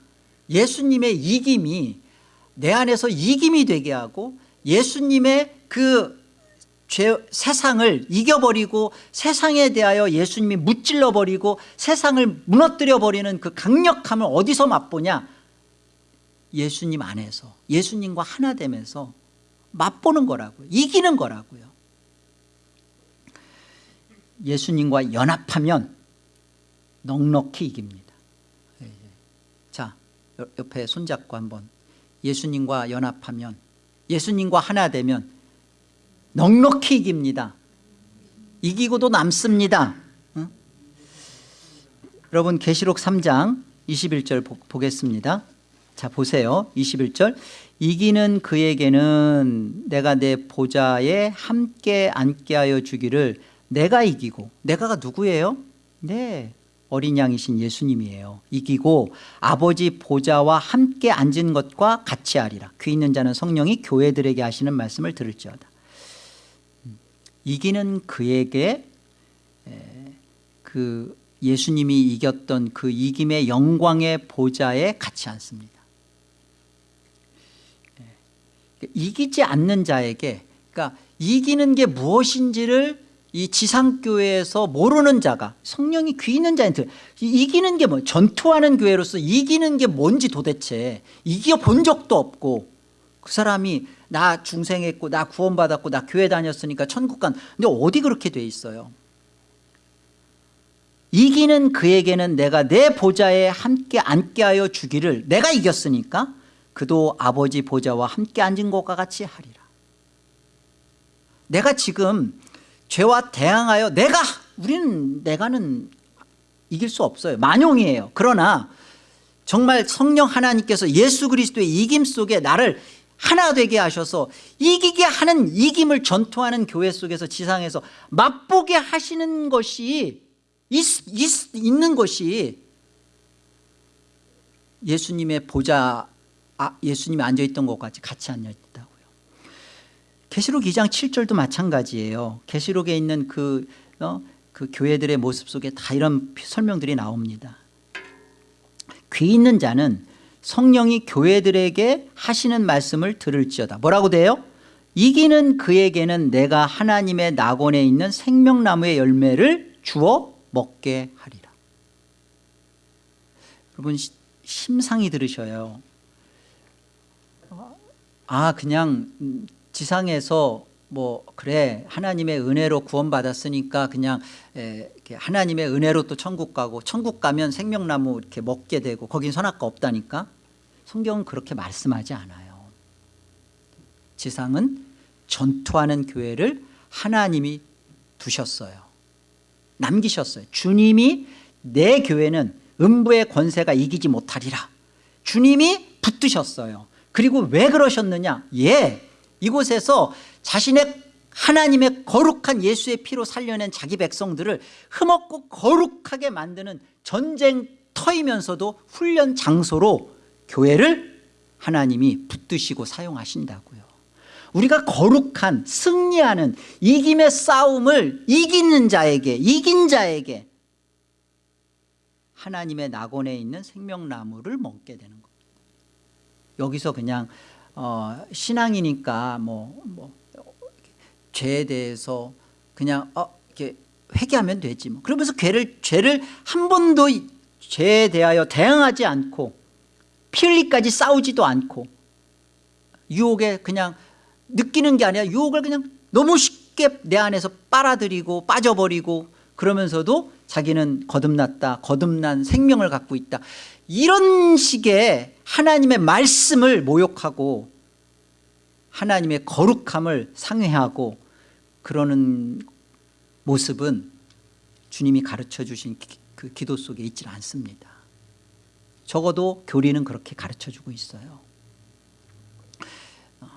예수님의 이김이 내 안에서 이김이 되게 하고 예수님의 그 죄, 세상을 이겨버리고 세상에 대하여 예수님이 무찔러버리고 세상을 무너뜨려버리는 그 강력함을 어디서 맛보냐? 예수님 안에서 예수님과 하나 되면서 맛보는 거라고요 이기는 거라고요. 예수님과 연합하면 넉넉히 이깁니다. 자 옆에 손잡고 한번. 예수님과 연합하면 예수님과 하나 되면 넉넉히 이깁니다. 이기고도 남습니다. 응? 여러분 계시록 3장 21절 보, 보겠습니다. 자 보세요. 21절. 이기는 그에게는 내가 내 보좌에 함께 앉게 하여 주기를 내가 이기고 내가가 누구예요? 네 어린 양이신 예수님이에요. 이기고 아버지 보좌와 함께 앉은 것과 같이 하리라. 귀 있는 자는 성령이 교회들에게 하시는 말씀을 들을지어다 이기는 그에게 그 예수님이 이겼던 그 이김의 영광의 보좌에 같이 앉습니다. 이기지 않는 자에게 그러니까 이기는 게 무엇인지를 이 지상교회에서 모르는 자가 성령이 귀 있는 자한테 이기는 게 뭐 전투하는 교회로서 이기는 게 뭔지 도대체 이겨 본 적도 없고 그 사람이 나 중생했고 나 구원받았고 나 교회 다녔으니까 천국 간. 근데 어디 그렇게 돼 있어요? 이기는 그에게는 내가 내 보좌에 함께 앉게 하여 주기를 내가 이겼으니까 그도 아버지 보좌와 함께 앉은 것과 같이 하리라. 내가 지금 죄와 대항하여 내가 우리는 내가는 이길 수 없어요. 만용이에요. 그러나 정말 성령 하나님께서 예수 그리스도의 이김 속에 나를 하나 되게 하셔서 이기게 하는 이김을 전투하는 교회 속에서 지상에서 맛보게 하시는 것이 있, 있, 있는 것이 예수님의 보좌 아, 예수님이 앉아있던 것 같이 같이 앉아있다고요. 계시록 2장 7절도 마찬가지예요. 계시록에 있는 그, 어, 그 교회들의 모습 속에 다 이런 설명들이 나옵니다. 귀 있는 자는 성령이 교회들에게 하시는 말씀을 들을지어다. 뭐라고 돼요? 이기는 그에게는 내가 하나님의 낙원에 있는 생명나무의 열매를 주어 먹게 하리라. 여러분 심상히 들으셔요. 아 그냥 지상에서 뭐 그래 하나님의 은혜로 구원받았으니까 그냥 에, 하나님의 은혜로 또 천국 가고 천국 가면 생명나무 이렇게 먹게 되고 거긴 선악과 없다니까? 성경은 그렇게 말씀하지 않아요. 지상은 전투하는 교회를 하나님이 두셨어요. 남기셨어요. 주님이 내 교회는 음부의 권세가 이기지 못하리라. 주님이 붙드셨어요. 그리고 왜 그러셨느냐? 예 이곳에서 자신의 하나님의 거룩한 예수의 피로 살려낸 자기 백성들을 흠없고 거룩하게 만드는 전쟁터이면서도 훈련 장소로 교회를 하나님이 붙드시고 사용하신다고요. 우리가 거룩한 승리하는 이김의 싸움을 이기는 자에게 이긴 자에게 하나님의 낙원에 있는 생명나무를 먹게 되는 겁니다 여기서 그냥 어, 신앙이니까 뭐, 뭐 죄에 대해서 그냥 어, 이렇게 회개하면 되지 뭐. 그러면서 죄를, 죄를 한 번도 죄에 대하여 대응하지 않고 피 흘리까지 싸우지도 않고 유혹에 그냥 느끼는 게 아니라 유혹을 그냥 너무 쉽게 내 안에서 빨아들이고 빠져버리고 그러면서도 자기는 거듭났다 거듭난 생명을 갖고 있다 이런 식의 하나님의 말씀을 모욕하고 하나님의 거룩함을 상회하고 그러는 모습은 주님이 가르쳐 주신 그 기도 속에 있지 않습니다. 적어도 교리는 그렇게 가르쳐 주고 있어요. 어.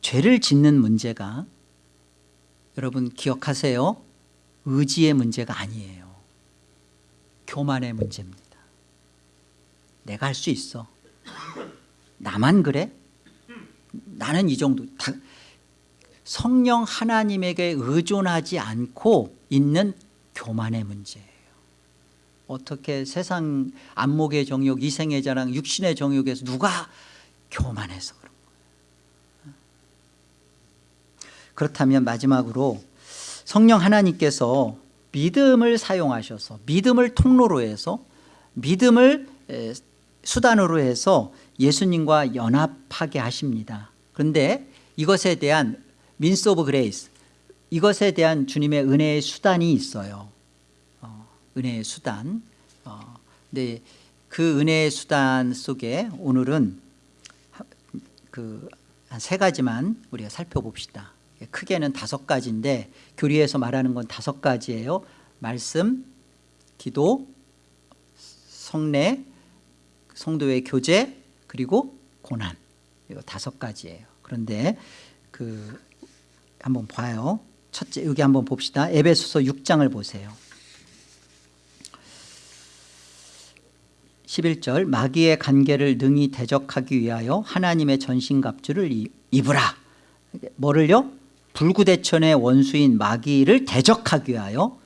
죄를 짓는 문제가 여러분 기억하세요? 의지의 문제가 아니에요. 교만의 문제입니다. 내가 할 수 있어. 나만 그래? 나는 이 정도 다, 성령 하나님에게 의존하지 않고 있는 교만의 문제예요. 어떻게 세상 안목의 정욕 이생의 자랑 육신의 정욕에서 누가 교만해서 그런 거예요? 그렇다면 마지막으로 성령 하나님께서 믿음을 사용하셔서 믿음을 통로로 해서 믿음을 수단으로 해서 예수님과 연합하게 하십니다. 그런데 이것에 대한 means of grace 이것에 대한 주님의 은혜의 수단이 있어요. 어, 은혜의 수단. 어, 근데 그 은혜의 수단 속에 오늘은 그 한 세 가지만 우리가 살펴봅시다. 크게는 다섯 가지인데 교리에서 말하는 건 다섯 가지예요. 말씀, 기도, 성례, 성도의 교제 그리고 고난. 이거 다섯 가지예요. 그런데 그 한번 봐요. 첫째 여기 한번 봅시다. 에베소서 6장을 보세요. 11절 마귀의 관계를 능히 대적하기 위하여 하나님의 전신갑주를 입으라. 뭐를요? 불구대천의 원수인 마귀를 대적하기 위하여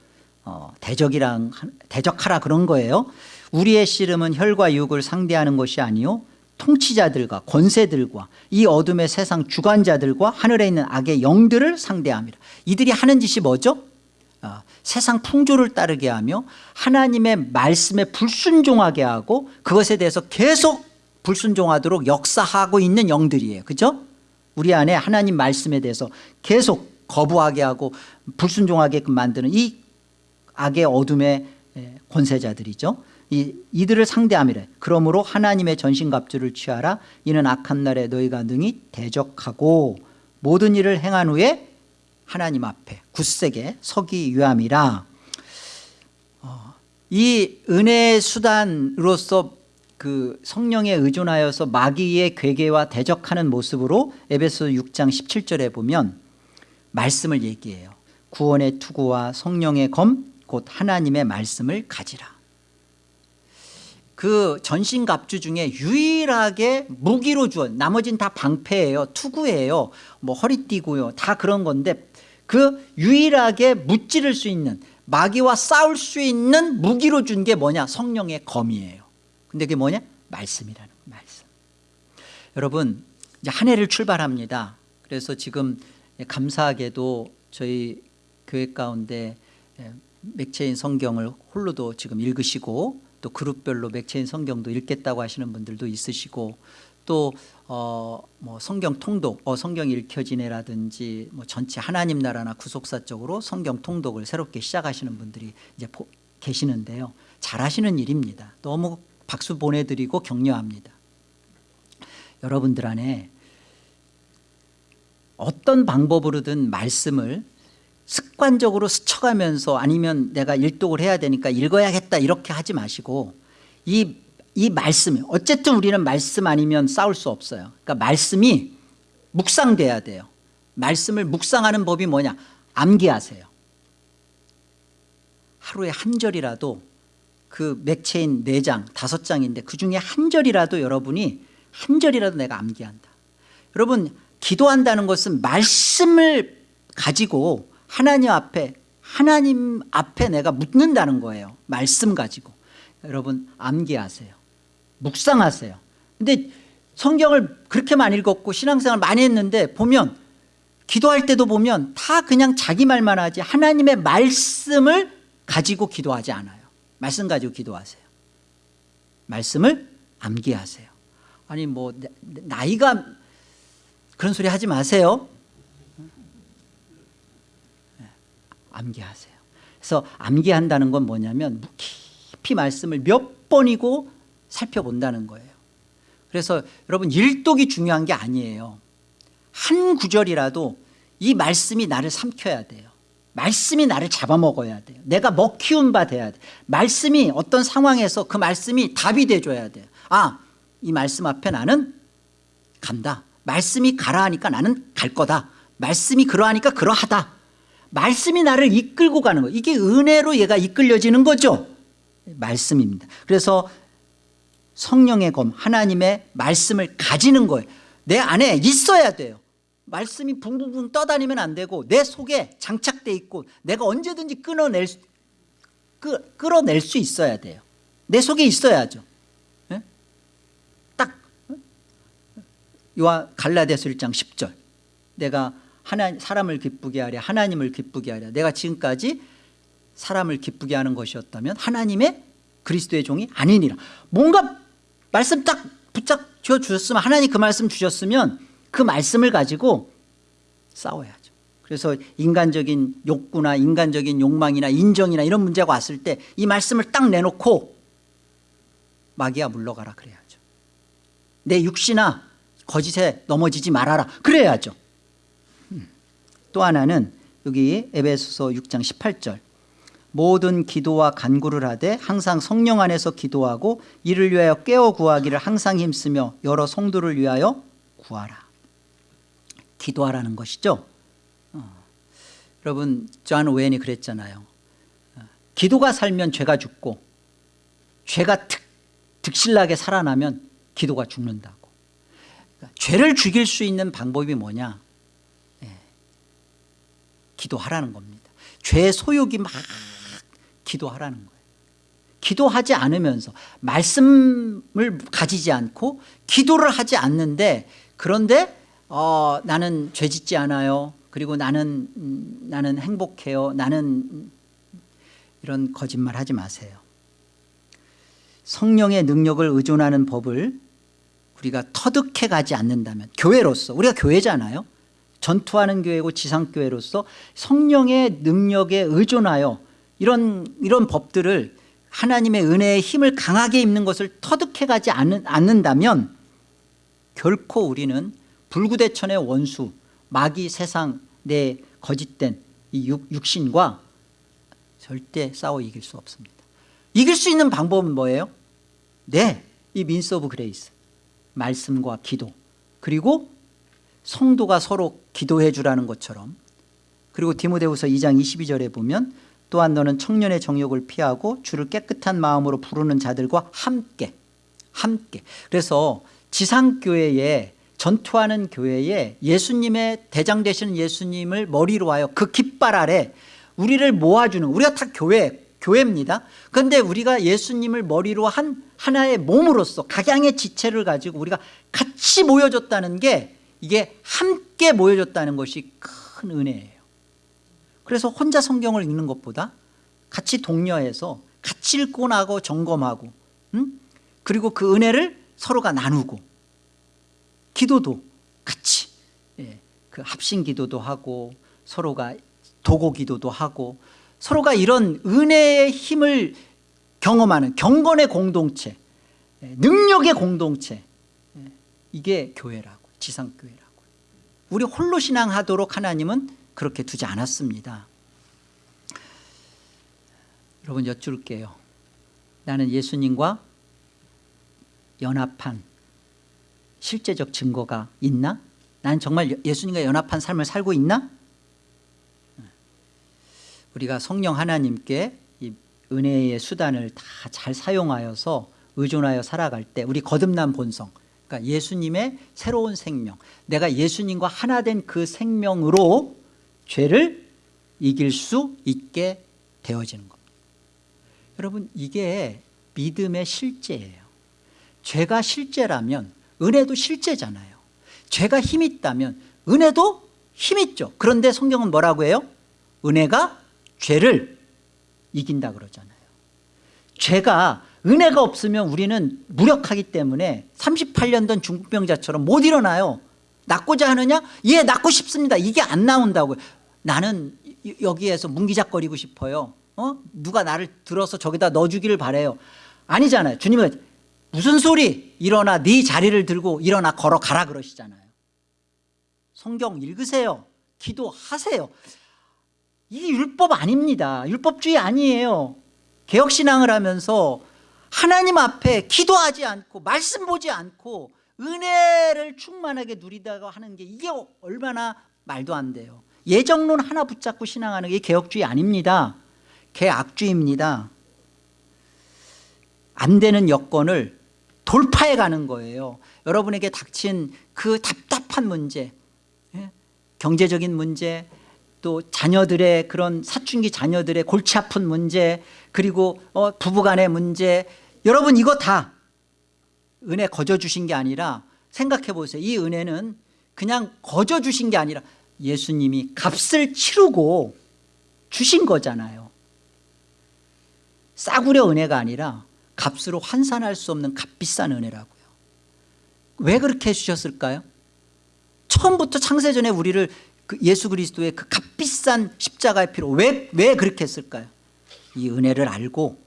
어, 대적이랑 대적하라 그런 거예요. 우리의 씨름은 혈과 육을 상대하는 것이 아니요 통치자들과 권세들과 이 어둠의 세상 주관자들과 하늘에 있는 악의 영들을 상대합니다 이들이 하는 짓이 뭐죠? 어, 세상 풍조를 따르게 하며 하나님의 말씀에 불순종하게 하고 그것에 대해서 계속 불순종하도록 역사하고 있는 영들이에요 그죠? 우리 안에 하나님 말씀에 대해서 계속 거부하게 하고 불순종하게끔 만드는 이 악의 어둠의 권세자들이죠 이, 이들을 상대함이래. 그러므로 하나님의 전신갑주를 취하라. 이는 악한 날에 너희가 능히 대적하고 모든 일을 행한 후에 하나님 앞에 굳세게 서기 위함이라. 어, 이 은혜의 수단으로서 그 성령에 의존하여서 마귀의 괴계와 대적하는 모습으로 에베소 6장 17절에 보면 말씀을 얘기해요. 구원의 투구와 성령의 검 곧 하나님의 말씀을 가지라 그 전신갑주 중에 유일하게 무기로 주어 나머지는 다 방패예요 투구예요 뭐 허리띠고요 다 그런 건데 그 유일하게 무찌를 수 있는 마귀와 싸울 수 있는 무기로 준 게 뭐냐? 성령의 검이에요. 근데 그게 뭐냐? 말씀이라는 거 말씀. 여러분 이제 한 해를 출발합니다. 그래서 지금 감사하게도 저희 교회 가운데 맥체인 성경을 홀로도 지금 읽으시고 또 그룹별로 맥체인 성경도 읽겠다고 하시는 분들도 있으시고 또 어, 뭐 성경 통독, 어, 성경 읽혀지네라든지 뭐 전체 하나님 나라나 구속사 쪽으로 성경 통독을 새롭게 시작하시는 분들이 이제 보, 계시는데요. 잘하시는 일입니다. 너무 박수 보내드리고 격려합니다 여러분들 안에 어떤 방법으로든 말씀을 습관적으로 스쳐가면서 아니면 내가 일독을 해야 되니까 읽어야겠다 이렇게 하지 마시고 이, 이 말씀이 어쨌든 우리는 말씀 아니면 싸울 수 없어요. 그러니까 말씀이 묵상돼야 돼요. 말씀을 묵상하는 법이 뭐냐? 암기하세요. 하루에 한 절이라도 그 맥체인 네장 다섯 장인데 그중에 한 절이라도 여러분이 한 절이라도 내가 암기한다. 여러분 기도한다는 것은 말씀을 가지고 하나님 앞에 하나님 앞에 내가 묻는다는 거예요. 말씀 가지고. 여러분 암기하세요. 묵상하세요. 근데 성경을 그렇게 많이 읽었고 신앙생활 많이 했는데 보면 기도할 때도 보면 다 그냥 자기 말만 하지 하나님의 말씀을 가지고 기도하지 않아요. 말씀 가지고 기도하세요. 말씀을 암기하세요. 아니 뭐 나이가 그런 소리 하지 마세요 암기하세요. 그래서 암기한다는 건 뭐냐면 깊이 말씀을 몇 번이고 살펴본다는 거예요. 그래서 여러분 일독이 중요한 게 아니에요. 한 구절이라도 이 말씀이 나를 삼켜야 돼요. 말씀이 나를 잡아먹어야 돼요. 내가 먹히운 바 돼야 돼. 말씀이 어떤 상황에서 그 말씀이 답이 돼줘야 돼요. 아 이 말씀 앞에 나는 간다. 말씀이 가라 하니까 나는 갈 거다. 말씀이 그러하니까 그러하다 말씀이 나를 이끌고 가는 거예요 이게 은혜로 얘가 이끌려지는 거죠. 말씀입니다. 그래서 성령의 검 하나님의 말씀을 가지는 거예요. 내 안에 있어야 돼요. 말씀이 붕붕붕 떠다니면 안 되고 내 속에 장착돼 있고 내가 언제든지 끊어낼 수, 끄, 끌어낼 수 있어야 돼요. 내 속에 있어야죠. 네? 딱 요한 갈라디아서 1장 10절. 내가 하나, 사람을 기쁘게 하랴 하나님을 기쁘게 하랴. 내가 지금까지 사람을 기쁘게 하는 것이었다면 하나님의 그리스도의 종이 아니니라. 뭔가 말씀 딱 붙잡혀 주셨으면 하나님 그 말씀 주셨으면 그 말씀을 가지고 싸워야죠. 그래서 인간적인 욕구나 인간적인 욕망이나 인정이나 이런 문제가 왔을 때 이 말씀을 딱 내놓고 마귀야 물러가라 그래야죠. 내 육신아 거짓에 넘어지지 말아라 그래야죠 또 하나는 여기 에베소서 6장 18절. 모든 기도와 간구를 하되 항상 성령 안에서 기도하고 이를 위하여 깨어 구하기를 항상 힘쓰며 여러 성도를 위하여 구하라. 기도하라는 것이죠. 어. 여러분 존 오웬이 그랬잖아요. 어. 기도가 살면 죄가 죽고 죄가 득, 득실나게 살아나면 기도가 죽는다고. 그러니까 죄를 죽일 수 있는 방법이 뭐냐 기도하라는 겁니다. 죄 소욕이 막 기도하라는 거예요. 기도하지 않으면서 말씀을 가지지 않고 기도를 하지 않는데 그런데 어, 나는 죄 짓지 않아요. 그리고 나는 음, 나는 행복해요. 나는 이런 거짓말 하지 마세요. 성령의 능력을 의존하는 법을 우리가 터득해 가지 않는다면 교회로서 우리가 교회잖아요 전투하는 교회고 지상교회로서 성령의 능력에 의존하여 이런, 이런 법들을 하나님의 은혜의 힘을 강하게 입는 것을 터득해 가지 않는다면 결코 우리는 불구대천의 원수 마귀 세상 내 거짓된 이 육, 신과 절대 싸워 이길 수 없습니다 이길 수 있는 방법은 뭐예요? 네, 이 means of grace 말씀과 기도 그리고 성도가 서로 기도해 주라는 것처럼. 그리고 디모데후서 2장 22절에 보면 또한 너는 청년의 정욕을 피하고 주를 깨끗한 마음으로 부르는 자들과 함께 함께. 그래서 지상교회에 전투하는 교회에 예수님의 대장 되시는 예수님을 머리로 하여 그 깃발 아래 우리를 모아주는 우리가 다 교회 교회입니다. 그런데 우리가 예수님을 머리로 한 하나의 몸으로서 각양의 지체를 가지고 우리가 같이 모여졌다는 게 이게 함께 모여졌다는 것이 큰 은혜예요 그래서 혼자 성경을 읽는 것보다 같이 독려해서 같이 읽고 나고 점검하고 음? 그리고 그 은혜를 서로가 나누고 기도도 같이 예, 그 합심 기도도 하고 서로가 도고 기도도 하고 서로가 이런 은혜의 힘을 경험하는 경건의 공동체 예, 능력의 공동체 예, 이게 교회라고 지상교회라고 우리 홀로 신앙하도록 하나님은 그렇게 두지 않았습니다 여러분 여쭐게요 나는 예수님과 연합한 실제적 증거가 있나? 난 정말 예수님과 연합한 삶을 살고 있나? 우리가 성령 하나님께 이 은혜의 수단을 다 잘 사용하여서 의존하여 살아갈 때 우리 거듭난 본성 그러니까 예수님의 새로운 생명. 내가 예수님과 하나 된 그 생명으로 죄를 이길 수 있게 되어지는 겁니다. 여러분 이게 믿음의 실제예요. 죄가 실제라면 은혜도 실제잖아요. 죄가 힘 있다면 은혜도 힘 있죠. 그런데 성경은 뭐라고 해요? 은혜가 죄를 이긴다 그러잖아요. 죄가 은혜가 없으면 우리는 무력하기 때문에 38년 된 중풍병자처럼 못 일어나요. 낫고자 하느냐? 예 낫고 싶습니다. 이게 안 나온다고요. 나는 여기에서 문기작거리고 싶어요. 어? 누가 나를 들어서 저기다 넣어주기를 바래요. 아니잖아요. 주님은 무슨 소리? 일어나 네 자리를 들고 일어나 걸어가라 그러시잖아요. 성경 읽으세요. 기도하세요. 이게 율법 아닙니다. 율법주의 아니에요. 개혁신앙을 하면서 하나님 앞에 기도하지 않고 말씀 보지 않고 은혜를 충만하게 누리다가 하는 게 이게 얼마나 말도 안 돼요. 예정론 하나 붙잡고 신앙하는 게 개혁주의 아닙니다. 개악주의입니다. 안 되는 여건을 돌파해 가는 거예요. 여러분에게 닥친 그 답답한 문제 예? 경제적인 문제 또 자녀들의 그런 사춘기 자녀들의 골치 아픈 문제 그리고 어, 부부간의 문제 여러분 이거 다 은혜 거저 주신 게 아니라 생각해 보세요 이 은혜는 그냥 거저 주신 게 아니라 예수님이 값을 치르고 주신 거잖아요 싸구려 은혜가 아니라 값으로 환산할 수 없는 값비싼 은혜라고요 왜 그렇게 해주셨을까요? 처음부터 창세전에 우리를 그 예수 그리스도의 그 값비싼 십자가의 피로 왜, 왜 그렇게 했을까요? 이 은혜를 알고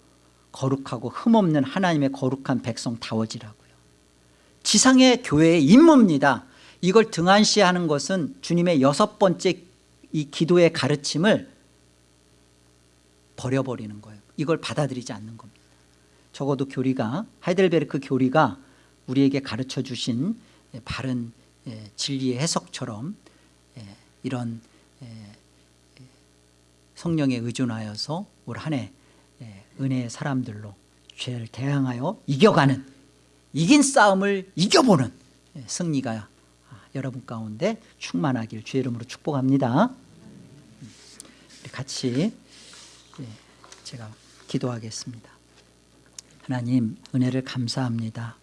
거룩하고 흠없는 하나님의 거룩한 백성 다워지라고요. 지상의 교회의 임무입니다. 이걸 등한시하는 것은 주님의 여섯 번째 이 기도의 가르침을 버려버리는 거예요. 이걸 받아들이지 않는 겁니다. 적어도 교리가 하이델베르크 교리가 우리에게 가르쳐 주신 바른 예, 진리의 해석처럼 예, 이런 예, 성령에 의존하여서 올 한 해 은혜의 사람들로 죄를 대항하여 이겨가는 이긴 싸움을 이겨보는 승리가 여러분 가운데 충만하길 주의 이름으로 축복합니다. 같이 제가 기도하겠습니다. 하나님 은혜를 감사합니다.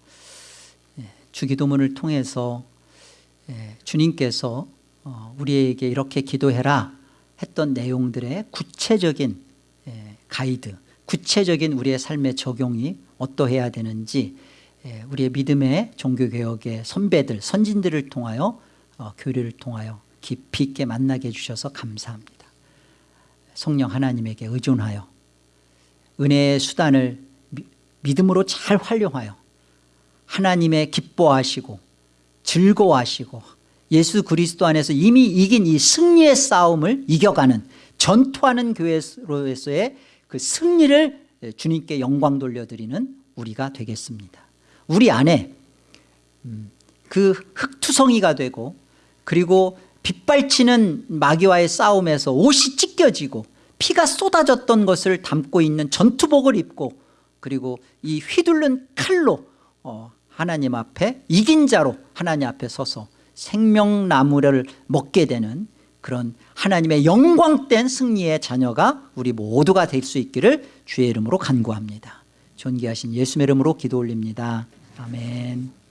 주기도문을 통해서 주님께서 어, 우리에게 이렇게 기도해라 했던 내용들의 구체적인 가이드 구체적인 우리의 삶의 적용이 어떠해야 되는지 우리의 믿음의 종교개혁의 선배들 선진들을 통하여 어, 교류를 통하여 깊이 있게 만나게 해주셔서 감사합니다. 성령 하나님에게 의존하여 은혜의 수단을 믿음으로 잘 활용하여 하나님의 기뻐하시고 즐거워하시고 예수 그리스도 안에서 이미 이긴 이 승리의 싸움을 이겨가는 전투하는 교회로서의 그 승리를 주님께 영광 돌려드리는 우리가 되겠습니다. 우리 안에 음, 그 흙투성이가 되고 그리고 빗발치는 마귀와의 싸움에서 옷이 찢겨지고 피가 쏟아졌던 것을 담고 있는 전투복을 입고 그리고 이 휘둘른 칼로 어, 하나님 앞에 이긴 자로 하나님 앞에 서서 생명나무를 먹게 되는 그런 하나님의 영광된 승리의 자녀가 우리 모두가 될 수 있기를 주의 이름으로 간구합니다. 존귀하신 예수의 이름으로 기도 올립니다. 아멘